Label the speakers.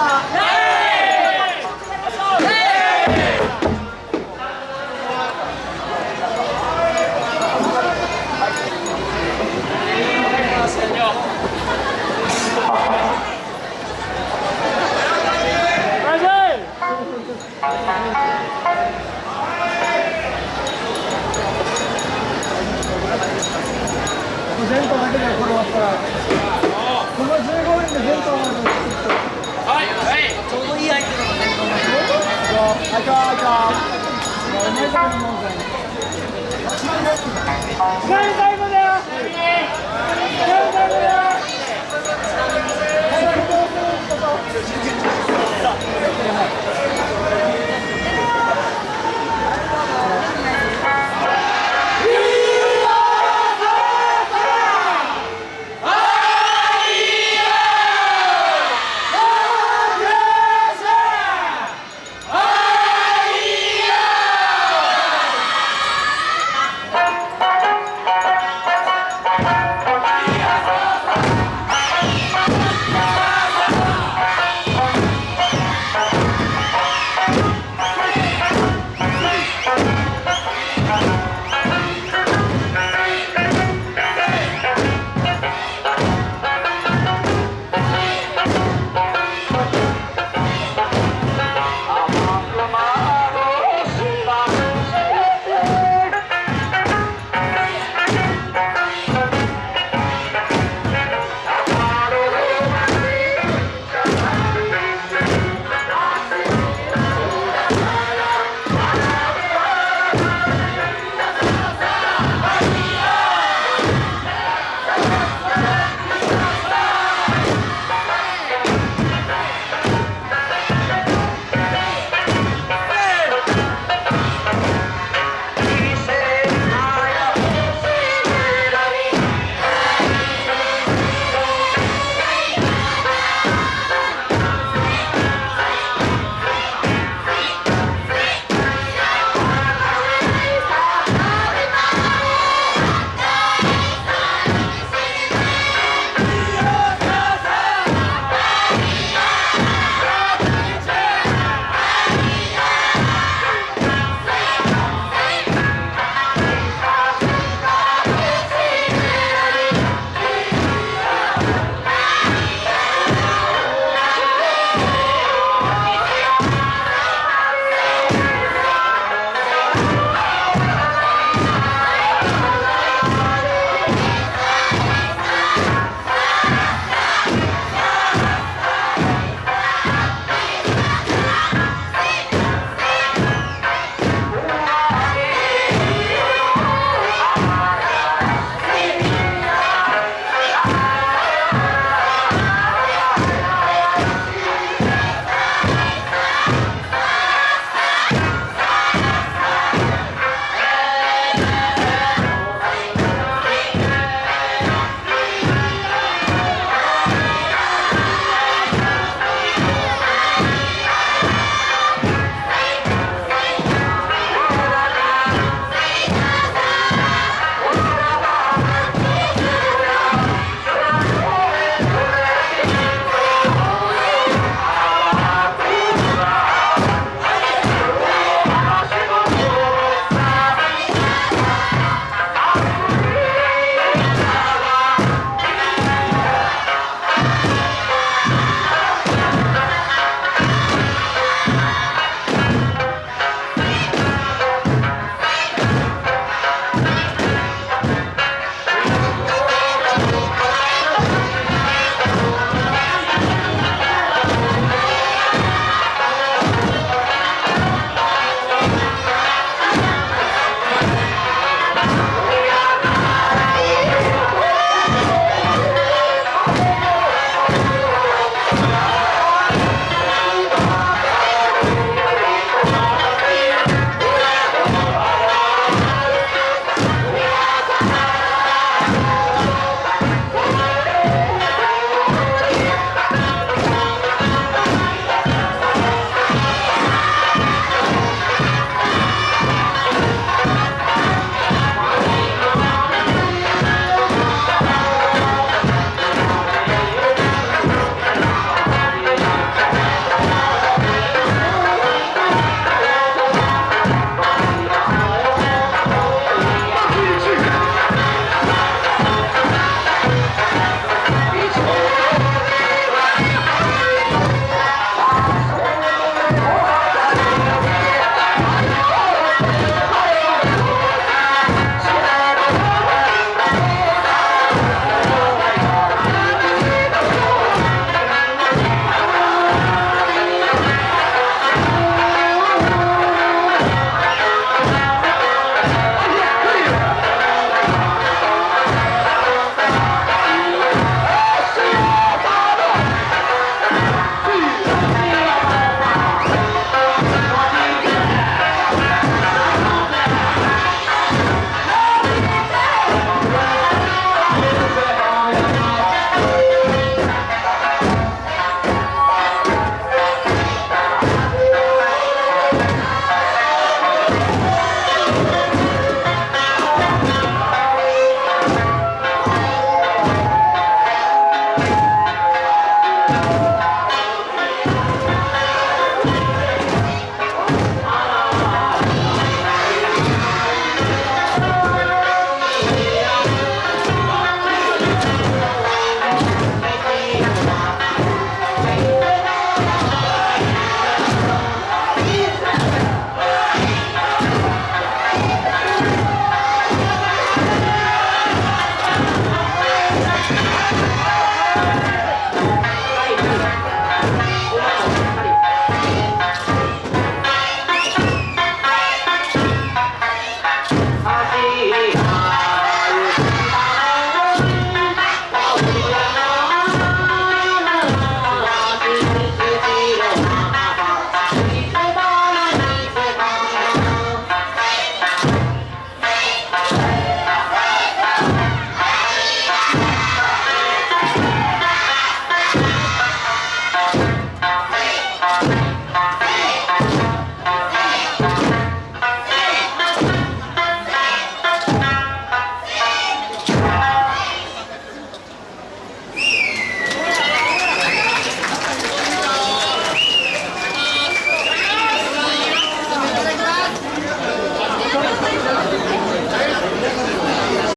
Speaker 1: Hola. ¡Gracias!